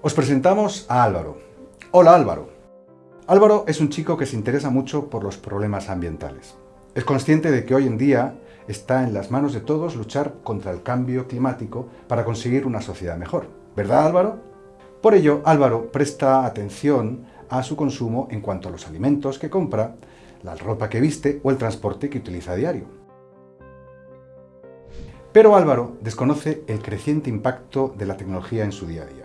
Os presentamos a Álvaro. Hola Álvaro. Álvaro es un chico que se interesa mucho por los problemas ambientales. Es consciente de que hoy en día está en las manos de todos luchar contra el cambio climático para conseguir una sociedad mejor. ¿Verdad Álvaro? Por ello, Álvaro presta atención a su consumo en cuanto a los alimentos que compra, la ropa que viste o el transporte que utiliza a diario. Pero Álvaro desconoce el creciente impacto de la tecnología en su día a día.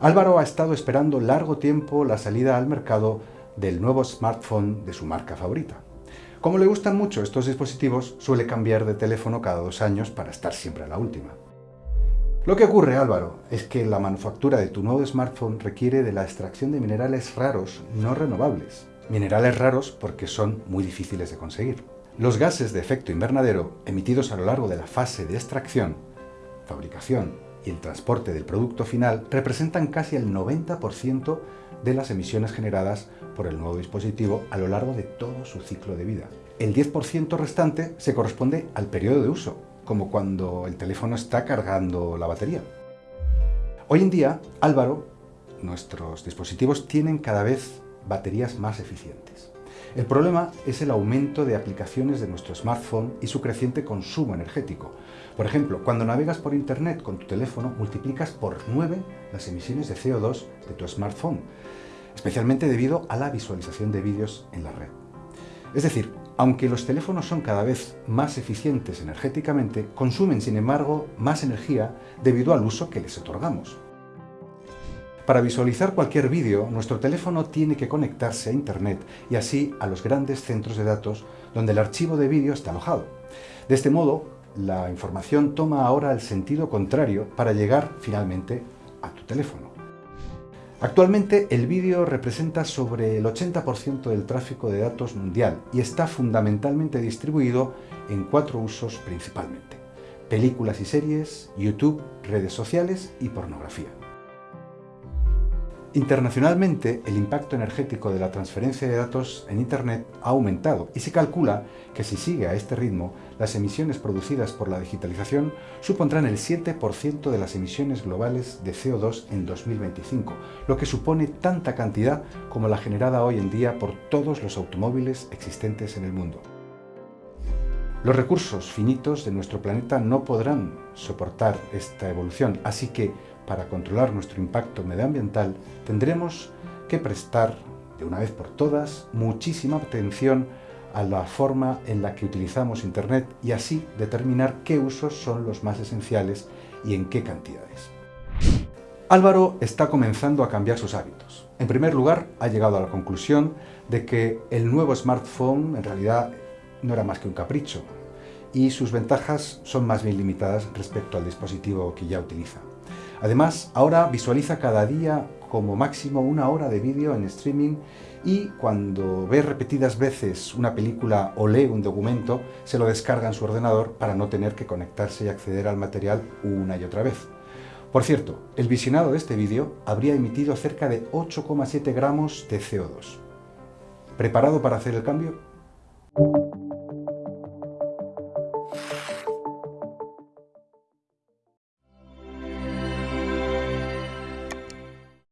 Álvaro ha estado esperando largo tiempo la salida al mercado del nuevo smartphone de su marca favorita. Como le gustan mucho estos dispositivos, suele cambiar de teléfono cada dos años para estar siempre a la última. Lo que ocurre, Álvaro, es que la manufactura de tu nuevo smartphone requiere de la extracción de minerales raros no renovables. Minerales raros porque son muy difíciles de conseguir. Los gases de efecto invernadero emitidos a lo largo de la fase de extracción, fabricación y el transporte del producto final representan casi el 90% de las emisiones generadas por el nuevo dispositivo a lo largo de todo su ciclo de vida. El 10% restante se corresponde al periodo de uso, como cuando el teléfono está cargando la batería. Hoy en día, Álvaro, nuestros dispositivos tienen cada vez baterías más eficientes. El problema es el aumento de aplicaciones de nuestro smartphone y su creciente consumo energético. Por ejemplo, cuando navegas por Internet con tu teléfono, multiplicas por 9 las emisiones de CO2 de tu smartphone, especialmente debido a la visualización de vídeos en la red. Es decir, aunque los teléfonos son cada vez más eficientes energéticamente, consumen sin embargo más energía debido al uso que les otorgamos. Para visualizar cualquier vídeo, nuestro teléfono tiene que conectarse a Internet y así a los grandes centros de datos donde el archivo de vídeo está alojado. De este modo, la información toma ahora el sentido contrario para llegar finalmente a tu teléfono. Actualmente el vídeo representa sobre el 80% del tráfico de datos mundial y está fundamentalmente distribuido en cuatro usos principalmente. Películas y series, YouTube, redes sociales y pornografía. Internacionalmente, el impacto energético de la transferencia de datos en Internet ha aumentado y se calcula que si sigue a este ritmo, las emisiones producidas por la digitalización supondrán el 7% de las emisiones globales de CO2 en 2025, lo que supone tanta cantidad como la generada hoy en día por todos los automóviles existentes en el mundo. Los recursos finitos de nuestro planeta no podrán soportar esta evolución, así que para controlar nuestro impacto medioambiental tendremos que prestar, de una vez por todas, muchísima atención a la forma en la que utilizamos Internet y así determinar qué usos son los más esenciales y en qué cantidades. Álvaro está comenzando a cambiar sus hábitos. En primer lugar, ha llegado a la conclusión de que el nuevo smartphone en realidad no era más que un capricho y sus ventajas son más bien limitadas respecto al dispositivo que ya utiliza. Además, ahora visualiza cada día como máximo una hora de vídeo en streaming y cuando ve repetidas veces una película o lee un documento, se lo descarga en su ordenador para no tener que conectarse y acceder al material una y otra vez. Por cierto, el visionado de este vídeo habría emitido cerca de 8,7 gramos de CO2. ¿Preparado para hacer el cambio?